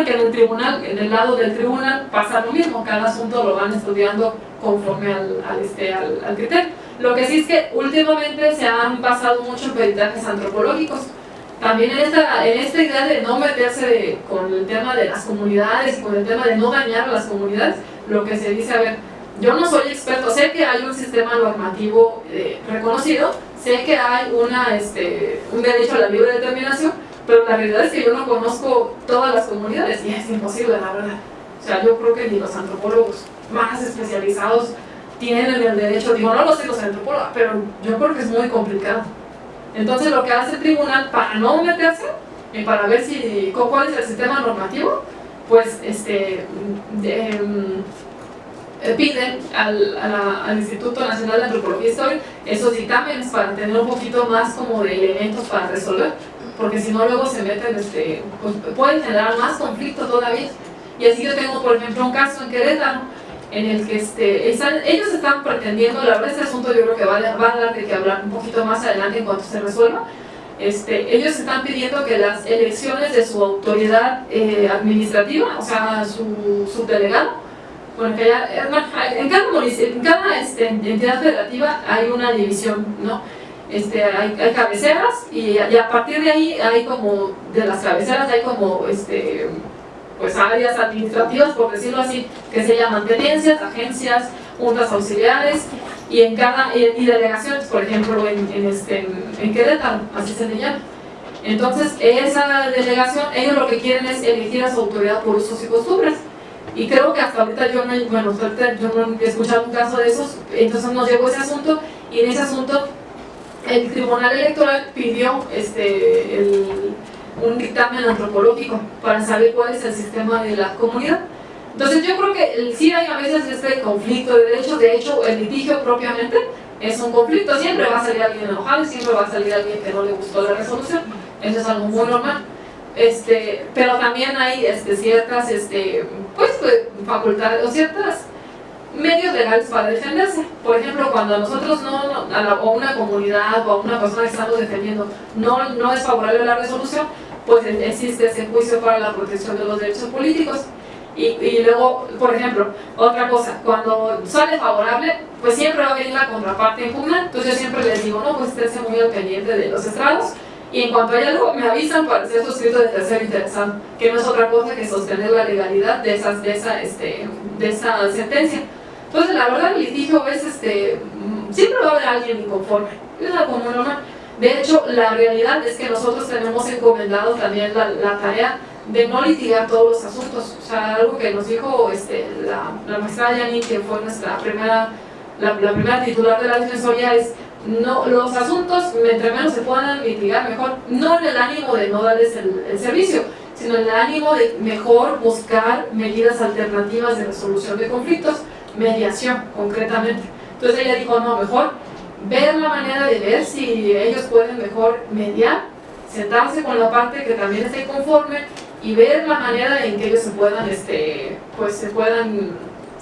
supone que en el tribunal, en el lado del tribunal, pasa lo mismo, cada asunto lo van estudiando conforme al, este, al, criterio. Lo que sí es que últimamente se han basado mucho en peritajes antropológicos. También en esta, en esta idea de no meterse con el tema de las comunidades con el tema de no dañar a las comunidades, lo que se dice, a ver, yo no soy experto, sé que hay un sistema normativo eh, reconocido, sé que hay una, este, un derecho a la libre determinación, pero la realidad es que yo no conozco todas las comunidades y es imposible, la verdad. O sea, yo creo que ni los antropólogos más especializados tienen el derecho, digo, no lo sé los antropólogos, pero yo creo que es muy complicado. Entonces lo que hace el tribunal para no meterse y para ver si cuál es el sistema normativo, pues este, em, piden al, Instituto Nacional de Antropología y Historia esos dictámenes para tener un poquito más como de elementos para resolver porque si no luego se meten, este, pues pueden generar más conflicto todavía. Y así yo tengo, por ejemplo, un caso en Querétaro, en el que este, ellos están pretendiendo, la verdad este asunto yo creo que va, a dar de que hablar un poquito más adelante en cuanto se resuelva, este, ellos están pidiendo que las elecciones de su autoridad eh, administrativa, o sea, su, su delegado, bueno, que ya, en cada, en cada este, entidad federativa hay una división, ¿no? Este, hay, cabeceras y, a partir de ahí hay como, de las cabeceras hay como este, pues áreas administrativas, por decirlo así, que se llaman tenencias, agencias, juntas auxiliares y en cada y, delegaciones, por ejemplo en, en, este, en Querétaro, así se le llama. Entonces, esa delegación, ellos lo que quieren es elegir a su autoridad por usos y costumbres. Y creo que hasta ahorita yo no, bueno, yo no he escuchado un caso de esos, entonces nos llegó ese asunto y en ese asunto el Tribunal Electoral pidió este, un dictamen antropológico para saber cuál es el sistema de la comunidad. Entonces yo creo que sí hay a veces este conflicto de derechos, de hecho el litigio propiamente es un conflicto, siempre va a salir alguien enojado siempre va a salir alguien que no le gustó la resolución, eso es algo muy normal. Este, pero también hay este, ciertas este, pues, pues facultades o ciertas medios legales para defenderse. Por ejemplo, cuando a nosotros no, a, una comunidad o a una persona que estamos defendiendo no, no es favorable la resolución, pues existe ese juicio para la protección de los derechos políticos. Y, y, luego, por ejemplo, otra cosa, cuando sale favorable, pues siempre va a venir la contraparte impugna, entonces yo siempre les digo, no, pues esténse muy al pendiente de los estrados, y en cuanto hay algo, me avisan para ser suscrito de tercero interesado, que no es otra cosa que sostener la legalidad de, esas, de, esa, este, de esa sentencia. Entonces, la verdad, el litigio es, este, siempre va a haber alguien inconforme, es algo muy normal. De hecho, la realidad es que nosotros tenemos encomendado también la, la tarea de no litigar todos los asuntos. O sea, algo que nos dijo este, la, la maestra Yani, que fue nuestra primera, la, primera titular de la defensoría, es no, los asuntos, entre menos se puedan litigar, mejor. No en el ánimo de no darles el, el servicio, sino en el ánimo de mejor buscar medidas alternativas de resolución de conflictos mediación, concretamente. Entonces ella dijo, no, mejor ver la manera de ver si ellos pueden mejor mediar, sentarse con la parte que también esté conforme y ver la manera en que ellos se puedan, este, pues se puedan,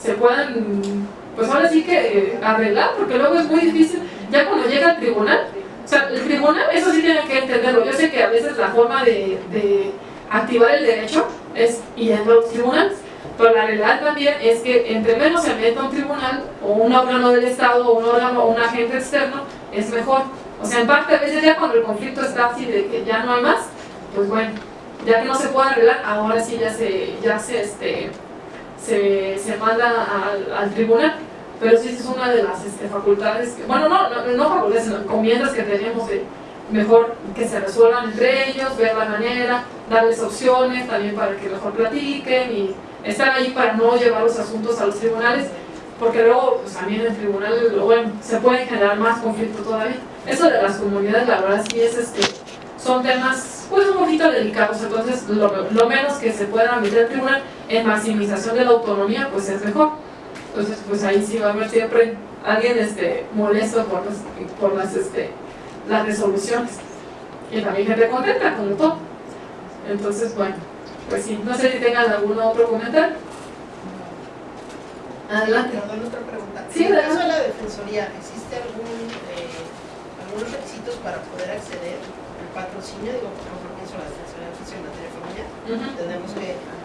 se puedan, pues ahora sí que eh, arreglar, porque luego es muy difícil, ya cuando llega al tribunal, o sea, el tribunal, eso sí tienen que entenderlo, yo sé que a veces la forma de, activar el derecho es yendo a los tribunales, pero la realidad también es que entre menos se meta un tribunal o un órgano del Estado o un órgano o un agente externo, es mejor. O sea, en parte a veces ya cuando el conflicto está así de que ya no hay más, pues bueno, ya que no se puede arreglar, ahora sí ya se, ya se, este, se, se manda al, tribunal. Pero sí es una de las este, facultades, bueno, no, no, no facultades, sino encomiendas que tenemos de mejor que se resuelvan entre ellos, ver la manera, darles opciones también para que mejor platiquen y estar ahí para no llevar los asuntos a los tribunales, porque luego pues, también el tribunal bueno, se puede generar más conflicto todavía. Eso de las comunidades, la verdad sí es este, son temas pues un poquito delicados, entonces lo, menos que se pueda meter al tribunal en maximización de la autonomía pues es mejor. Entonces pues ahí sí va a haber siempre alguien este, molesto por, por las, este, las resoluciones. Y también gente contenta, como todo. Entonces, bueno. Pues sí, no sé si tengan algún otro comentario. Adelante. Perdón, otra pregunta. Sí, en el caso de la Defensoría, ¿existe algún, eh, algunos requisitos para poder acceder al patrocinio? Digo, por ejemplo, pienso en la Defensoría de en materia familiar. Tenemos que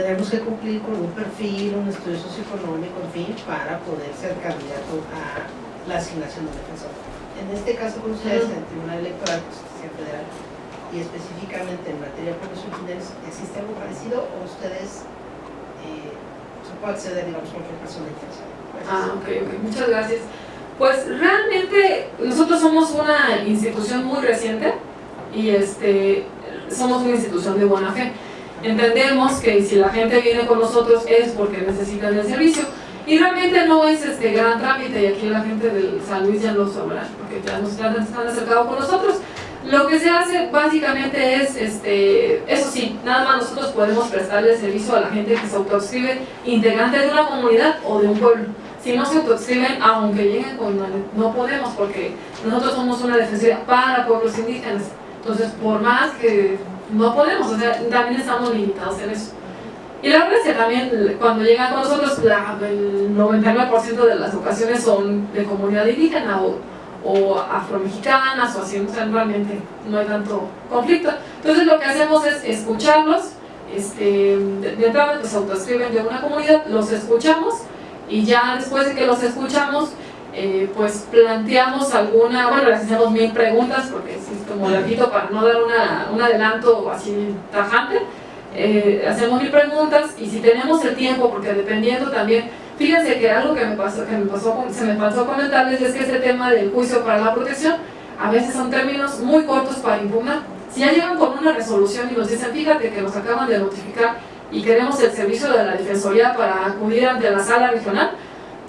tenemos que cumplir con un perfil, un estudio socioeconómico, en fin, para poder ser candidato a la asignación de defensor. En este caso con ustedes, en el Tribunal Electoral de Justicia Federal, y específicamente en materia de originarios, ¿existe algo parecido o ustedes eh, se puede acceder, digamos, cualquier persona interesada? Ah, ok, ok, muchas gracias. Pues realmente nosotros somos una institución muy reciente y este, somos una institución de buena fe. Entendemos que si la gente viene con nosotros es porque necesitan el servicio y realmente no es este gran trámite y aquí la gente del San Luis ya lo sabrá porque ya nos han, han acercado con nosotros. Lo que se hace básicamente es, este, eso sí, nada más nosotros podemos prestarle servicio a la gente que se autoscribe integrante de una comunidad o de un pueblo. Si no se autoscriben, aunque lleguen con no podemos porque nosotros somos una defensoría para pueblos indígenas. Entonces, por más que no podemos, o sea, también estamos limitados en eso. Y la verdad es que también cuando llegan con nosotros, el 99% de las ocasiones son de comunidad indígena o, o afromexicanas o así, o sea, realmente no hay tanto conflicto. Entonces lo que hacemos es escucharlos, este, de, entrada pues autoescriben de una comunidad, los escuchamos y ya después de que los escuchamos, eh, pues planteamos alguna, bueno, les hacemos mil preguntas porque es como repito para no dar una, un adelanto así tajante, eh, hacemos mil preguntas y si tenemos el tiempo, porque dependiendo también, fíjense que algo que me pasó, que me pasó, se me pasó comentarles es que ese tema del juicio para la protección a veces son términos muy cortos para impugnar. Si ya llegan con una resolución y nos dicen, fíjate que nos acaban de notificar y queremos el servicio de la Defensoría para acudir ante la sala regional,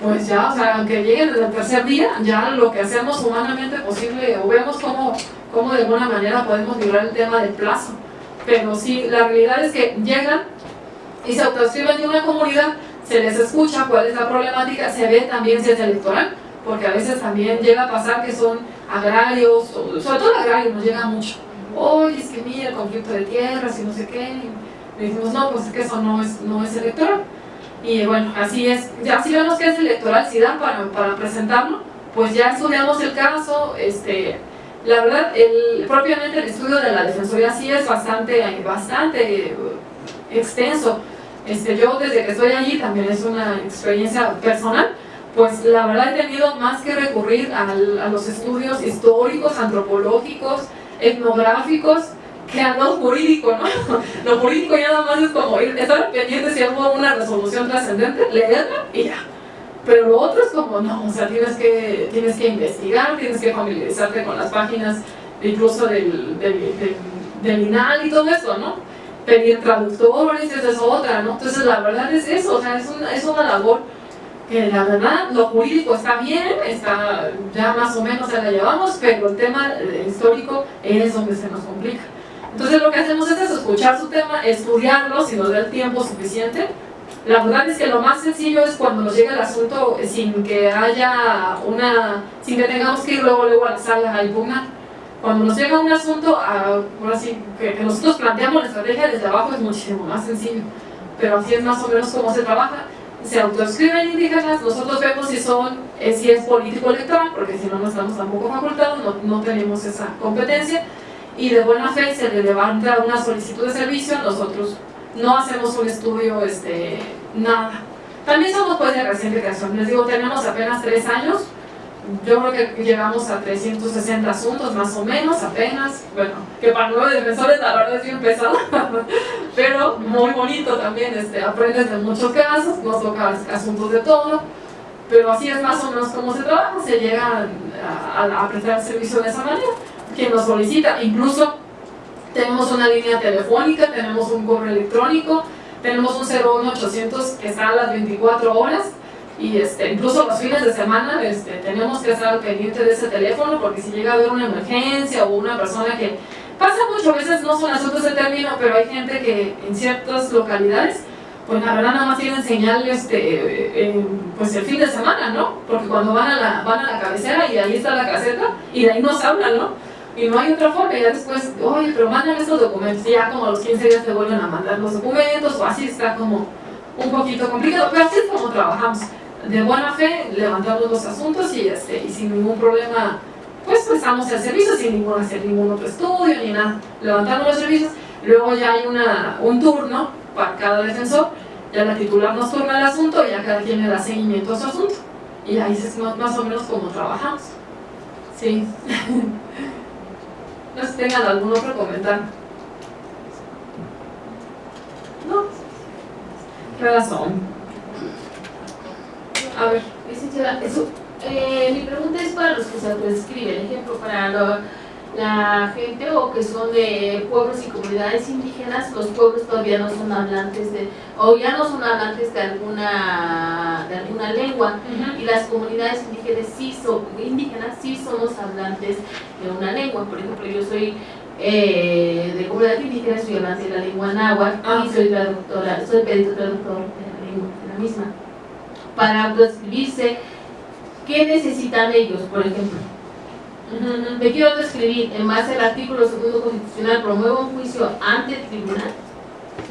pues ya, o sea, aunque lleguen desde el tercer día, ya lo que hacemos humanamente posible, o vemos cómo, cómo de alguna manera podemos librar el tema del plazo. Pero sí, la realidad es que llegan y se autoescriben de una comunidad, se les escucha cuál es la problemática, se ve también si es electoral, porque a veces también llega a pasar que son agrarios, sobre todo agrarios nos llega mucho. Oye, es que mira el conflicto de tierras y no sé qué. Y decimos, no, pues es que eso no es, no es electoral. Y bueno, así es. Ya si vemos que es electoral, si dan para, para presentarlo, pues ya estudiamos el caso. Este, la verdad, el, propiamente el estudio de la Defensoría sí es bastante, bastante extenso. Este, yo desde que estoy allí, también es una experiencia personal, pues la verdad he tenido más que recurrir a los estudios históricos, antropológicos, etnográficos, a lo jurídico, ¿no? Lo jurídico ya nada más es como ir, estar pendiente si hubo una resolución trascendente, leerla y ya. Pero lo otro es como, no, o sea, tienes que, tienes que investigar, tienes que familiarizarte con las páginas incluso del, del, del, INAL y todo eso, ¿no? Pedir traductores, esa es otra, ¿no? Entonces la verdad es eso, o sea, es una, es una labor que la verdad lo jurídico está bien, está ya más o menos se la llevamos, pero el tema histórico es donde se nos complica. Entonces lo que hacemos es escuchar su tema, estudiarlo si nos da el tiempo suficiente. La verdad es que lo más sencillo es cuando nos llega el asunto sin que haya una, sin que tengamos que ir luego, luego a la sala a impugnar. Cuando nos llega un asunto, ahora sí, que, nosotros planteamos la estrategia desde abajo es muchísimo más sencillo. Pero así es más o menos cómo se trabaja. Se autoescriben indígenas, nosotros vemos si son, eh, si es político electoral, porque si no, no estamos tampoco facultados, no, no tenemos esa competencia y de buena fe se le levanta una solicitud de servicio, nosotros no hacemos un estudio, este, nada. También somos pues de reciente creación, les digo, tenemos apenas tres años, yo creo que llegamos a 360 asuntos más o menos, apenas, bueno, que para nueve defensores la verdad es bien pesado, pero muy bonito también, este, aprendes de muchos casos, nos toca asuntos de todo, pero así es más o menos como se trabaja, se llega a, prestar servicio de esa manera quien lo solicita. Incluso tenemos una línea telefónica, tenemos un correo electrónico, tenemos un 01800 que está a las 24 horas y este, incluso los fines de semana este, tenemos que estar pendiente de ese teléfono porque si llega a haber una emergencia o una persona que pasa mucho, veces no son asuntos de término, pero hay gente que en ciertas localidades pues la verdad nada más tienen señal este, pues el fin de semana, ¿no? Porque cuando van a, la, van a la cabecera y ahí está la caseta y de ahí nos hablan, ¿no? Y no hay otra forma, ya después, oye, pero mándame estos documentos, y ya como a los 15 días te vuelven a mandar los documentos, o así está como un poquito complicado, pero así es como trabajamos, de buena fe, levantamos los asuntos y, este, y sin ningún problema, pues prestamos el servicio, sin ningún, hacer ningún otro estudio, ni nada, levantamos los servicios, luego ya hay una, un turno, para cada defensor, ya la titular nos turna el asunto y ya cada quien le da seguimiento a su asunto. Y ahí es más o menos como trabajamos. Sí. no sé si tengan algún otro comentario. No. ¿Qué razón? A ver. Eso, eh, mi pregunta es para los que se autoescriben, ejemplo, para la gente o que son de pueblos y comunidades indígenas, los pueblos todavía no son hablantes de, o ya no son hablantes de alguna, de alguna lengua, y las comunidades indígenas sí, son, indígenas sí somos hablantes de una lengua. Por ejemplo, yo soy eh, de comunidad indígena, soy hablante de la lengua náhuatl ah, y soy traductora, soy perito traductor de la lengua, de la misma. Para autoescribirse, ¿qué necesitan ellos, por ejemplo? Me quiero describir en base al artículo segundo constitucional, promuevo un juicio ante el tribunal.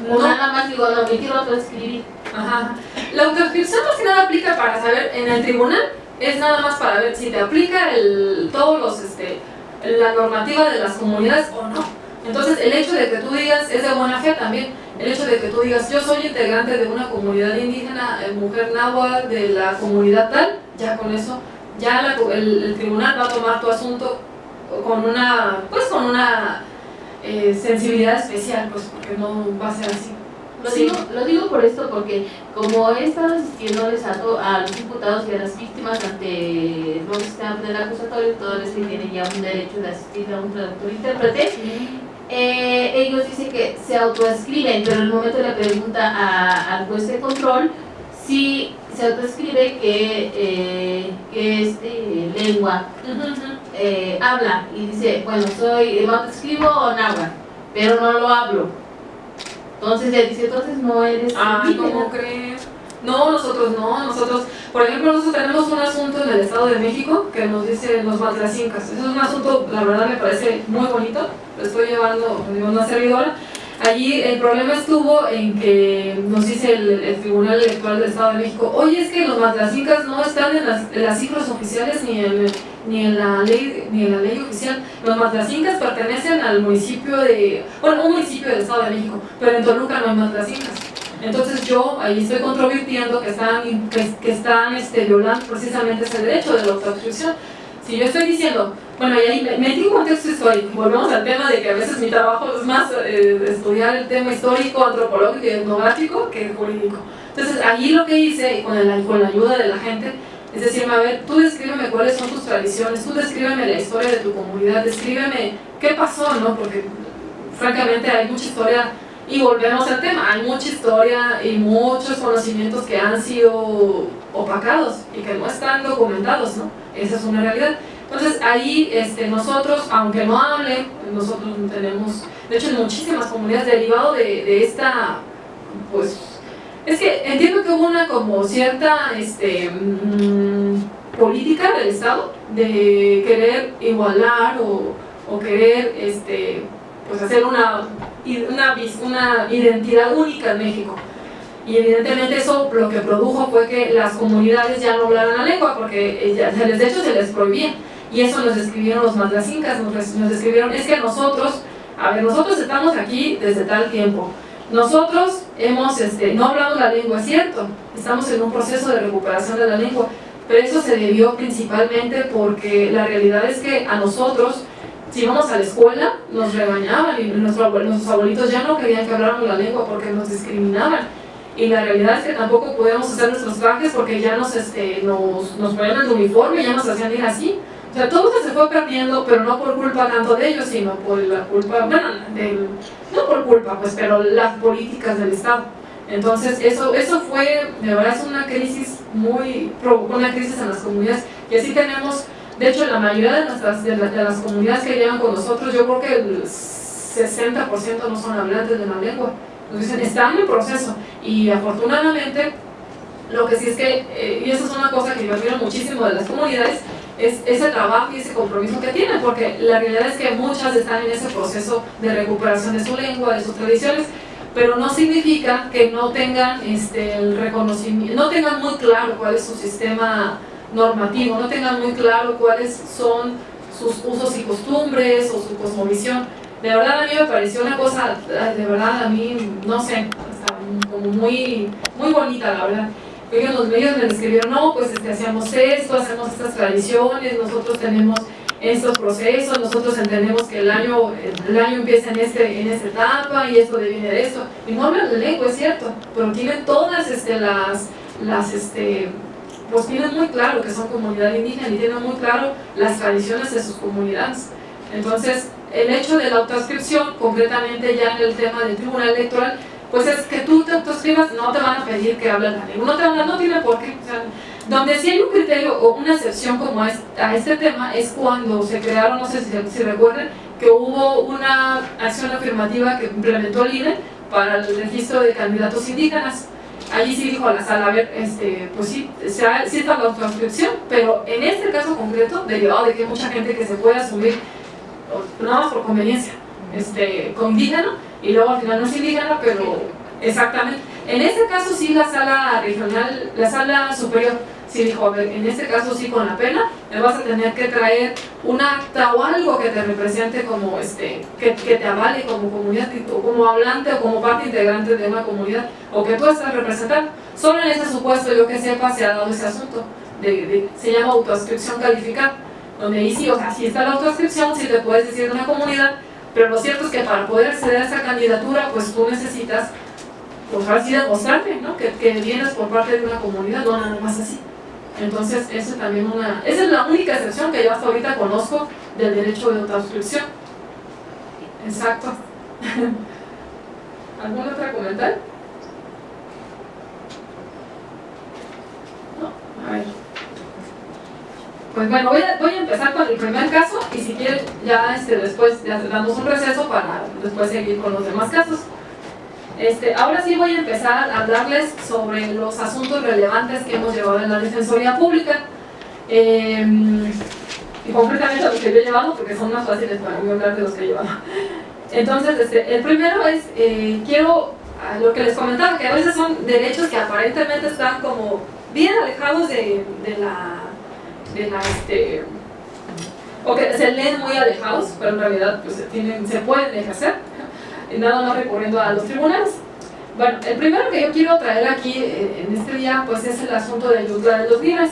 O nada más digo, no, me quiero autoescribir. Ajá. La autoescripción más que nada aplica para saber en el tribunal, es nada más para ver si te aplica el, todos los, este, la normativa de las comunidades o no. Entonces, el hecho de que tú digas, es de buena fe también, el hecho de que tú digas, yo soy integrante de una comunidad indígena, eh, mujer náhuatl, de la comunidad tal, ya con eso ya el, tribunal va a tomar tu asunto con una, pues con una eh, sensibilidad especial, pues porque no va a ser así. Lo, digo, lo digo por esto porque como he estado asistiéndoles a, a los diputados y a las víctimas ante los sistemas del acusatorio, todos les tienen ya un derecho de asistir a un traductor intérprete, eh, ellos dicen que se autoescriben, pero en el momento de la pregunta al juez de control, si se autoescribe que, eh, que es lengua, eh, habla y dice, bueno, soy, me autoescribo náhuatl, pero no lo hablo. Entonces le dice, entonces no eres Ay, ¿cómo crees? No, nosotros no, nosotros, por ejemplo, nosotros tenemos un asunto en el Estado de México que nos dice los matlacincas. Eso es un asunto, la verdad me parece muy bonito, lo estoy llevando, una servidora, Allí el problema estuvo en que nos dice el, Tribunal Electoral del Estado de México, oye, es que los matlacincas no están en las, cifras oficiales ni en, ni, en la ley, ni en la ley oficial. Los matlacincas pertenecen al municipio de, bueno, un municipio del Estado de México, pero en Toluca no hay matlacincas. Entonces yo ahí estoy controvirtiendo que están, que, están este, violando precisamente ese derecho de la autoscripción. Si yo estoy diciendo, bueno, y ahí metí un contexto histórico, volvemos al tema de que a veces mi trabajo es más eh, estudiar el tema histórico, antropológico y etnográfico que jurídico. Entonces, allí lo que hice, con, con la ayuda de la gente, es decirme, a ver, tú descríbeme cuáles son tus tradiciones, tú descríbeme la historia de tu comunidad, descríbeme qué pasó, ¿no? Porque, francamente, hay mucha historia, y volvemos al tema, hay mucha historia y muchos conocimientos que han sido opacados y que no están documentados, ¿no? Esa es una realidad. Entonces ahí este, nosotros, aunque no hable, nosotros tenemos, de hecho en muchísimas comunidades derivado de, esta, pues, es que entiendo que hubo una como cierta este, mm, política del Estado de querer igualar o, o querer este, pues hacer una, una, una identidad única en México. Y evidentemente eso lo que produjo fue que las comunidades ya no hablaran la lengua porque ya, de hecho se les prohibía. Y eso nos escribieron los mandasincas, nos, nos escribieron, es que nosotros, a ver, nosotros estamos aquí desde tal tiempo, nosotros hemos, este, no hablamos la lengua, es cierto, estamos en un proceso de recuperación de la lengua, pero eso se debió principalmente porque la realidad es que a nosotros, si íbamos a la escuela, nos regañaban y nuestros abuelitos ya no querían que habláramos la lengua porque nos discriminaban y la realidad es que tampoco podíamos hacer nuestros trajes porque ya nos, este, nos, nos ponían el uniforme ya nos hacían ir así. O sea, todo se fue perdiendo, pero no por culpa tanto de ellos, sino por la culpa, bueno, no por culpa, pues, pero las políticas del Estado. Entonces, eso, eso fue, de verdad, es una crisis muy, provocó una crisis en las comunidades. Y así tenemos, de hecho, la mayoría de, nuestras, de, las comunidades que llegan con nosotros, yo creo que el 60% no son hablantes de la lengua. Entonces, están en proceso. Y afortunadamente, lo que sí es que, eh, y eso es una cosa que yo admiro muchísimo de las comunidades, es ese trabajo y ese compromiso que tienen, porque la realidad es que muchas están en ese proceso de recuperación de su lengua, de sus tradiciones, pero no significa que no tengan este, el reconocimiento, no tengan muy claro cuál es su sistema normativo, no tengan muy claro cuáles son sus usos y costumbres o su cosmovisión. De verdad a mí me pareció una cosa, de verdad a mí, no sé, como muy, muy bonita, la verdad. Ellos, los medios me escribieron, no, pues este, hacíamos esto, hacemos estas tradiciones, nosotros tenemos estos procesos, nosotros entendemos que el año, el año empieza en, este, en esta etapa y esto viene de esto. Y no hablan de lengua, es cierto, pero tienen todas este, las, las este, pues tienen muy claro que son comunidad indígena y tienen muy claro las tradiciones de sus comunidades. Entonces, el hecho de la autoascripción, concretamente ya en el tema del tribunal electoral, pues es que tú te autoescribas, no te van a pedir que hables la lengua, no te van a, no tiene por qué. donde sí hay un criterio o una excepción como es, a este tema es cuando se crearon, no sé si, si que hubo una acción afirmativa que implementó el INE para el registro de candidatos indígenas allí sí dijo a la sala, a ver, este, pues sí, sí está la transcripción, pero en este caso concreto, derivado de que hay mucha gente que se puede asumir, nada más por conveniencia, este, con indígena, y luego al final no es indígena, pero exactamente. En este caso sí la sala regional, la sala superior, sí dijo, a ver, en este caso sí con la pena, me vas a tener que traer un acta o algo que te represente como, este, que, te avale como comunidad, o como hablante o como parte integrante de una comunidad, o que tú estás representando. Solo en ese supuesto, yo que sepa, se ha dado ese asunto, se llama autoascripción calificada, donde ahí sí, o sea, sí está la autoascripción, sí te puedes decir de una comunidad, pero lo cierto es que para poder acceder a esa candidatura, pues tú necesitas, pues ahora sí demostrarte, ¿no? Que vienes por parte de una comunidad, no nada más así. Entonces, eso también una, esa es la única excepción que yo hasta ahorita conozco del derecho de autoscripción. Exacto. ¿Algún otro comentario? No, a ver. Pues bueno, voy a, voy a, empezar con el primer caso y si quieren ya este, después ya damos un receso para después seguir con los demás casos. Este, ahora sí voy a empezar a hablarles sobre los asuntos relevantes que hemos llevado en la Defensoría Pública. Em, y concretamente los que yo he llevado porque son más fáciles para mí hablar de los que he llevado. Entonces este, el primero es eh, quiero lo que les comentaba que a veces son derechos que aparentemente están como bien alejados de, de la de la este o que se leen muy alejados pero en realidad pues, se, tienen, se pueden ejercer nada más recurriendo a los tribunales. Bueno, el primero que yo quiero traer aquí eh, en este día pues es el asunto de Ayutla de los Libres.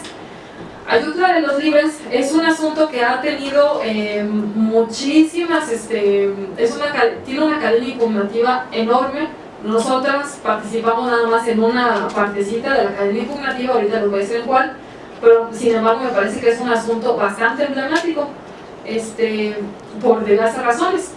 Ayutla de los Libres es un asunto que ha tenido eh, muchísimas, este, es una, tiene una cadena impugnativa enorme. Nosotras participamos nada más en una partecita de la cadena impugnativa, ahorita les voy a decir en cuál, pero sin embargo me parece que es un asunto bastante emblemático este, por diversas razones.